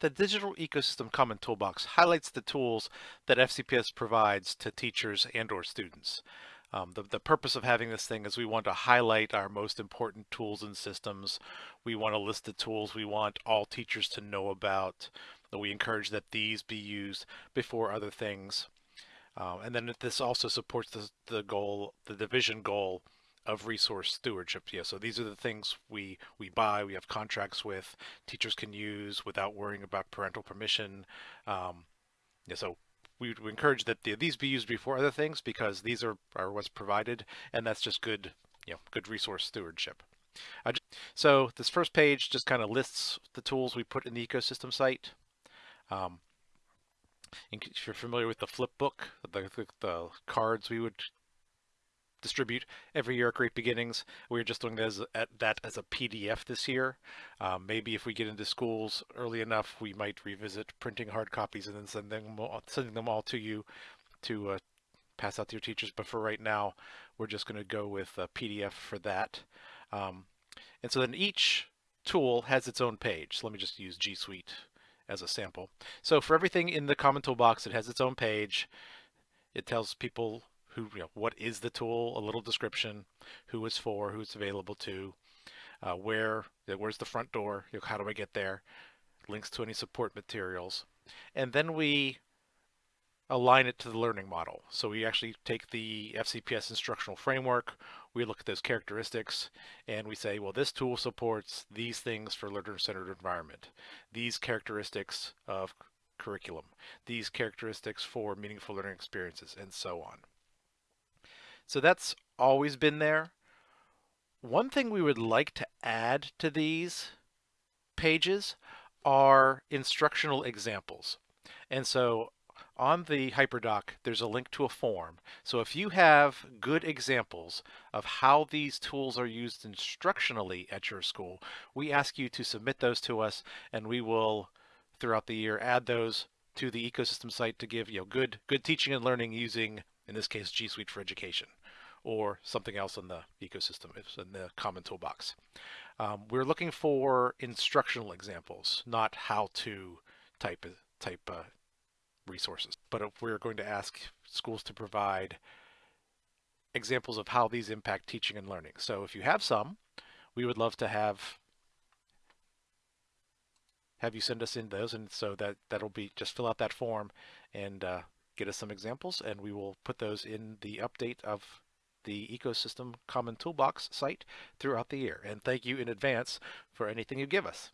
The Digital Ecosystem Common Toolbox highlights the tools that FCPS provides to teachers and or students. Um, the, the purpose of having this thing is we want to highlight our most important tools and systems. We want to list the tools we want all teachers to know about. We encourage that these be used before other things. Uh, and then this also supports the, the goal, the division goal of resource stewardship. Yeah, so these are the things we we buy, we have contracts with, teachers can use without worrying about parental permission. Um, yeah, so we would encourage that the, these be used before other things because these are, are what's provided, and that's just good, you know, good resource stewardship. Uh, so this first page just kind of lists the tools we put in the ecosystem site. Um, if you're familiar with the flip book, the, the, the cards we would distribute every year at Great Beginnings. We're just doing that as, a, that as a PDF this year. Um, maybe if we get into schools early enough, we might revisit printing hard copies and then send them all, sending them all to you to uh, pass out to your teachers. But for right now, we're just going to go with a PDF for that. Um, and so then each tool has its own page. So let me just use G Suite as a sample. So for everything in the Common Toolbox, it has its own page. It tells people who, you know, what is the tool, a little description, who it's for, who it's available to, uh, where, where's the front door, you know, how do I get there, links to any support materials. And then we align it to the learning model. So we actually take the FCPS instructional framework, we look at those characteristics, and we say, well, this tool supports these things for learner-centered environment, these characteristics of curriculum, these characteristics for meaningful learning experiences, and so on. So that's always been there. One thing we would like to add to these pages are instructional examples. And so on the HyperDoc, there's a link to a form. So if you have good examples of how these tools are used instructionally at your school, we ask you to submit those to us and we will, throughout the year, add those to the ecosystem site to give you know, good, good teaching and learning using in this case G Suite for Education, or something else in the ecosystem, in the common toolbox. Um, we're looking for instructional examples, not how to type type uh, resources. But if we're going to ask schools to provide examples of how these impact teaching and learning. So if you have some, we would love to have have you send us in those and so that that'll be just fill out that form and uh, get us some examples and we will put those in the update of the Ecosystem Common Toolbox site throughout the year. And thank you in advance for anything you give us.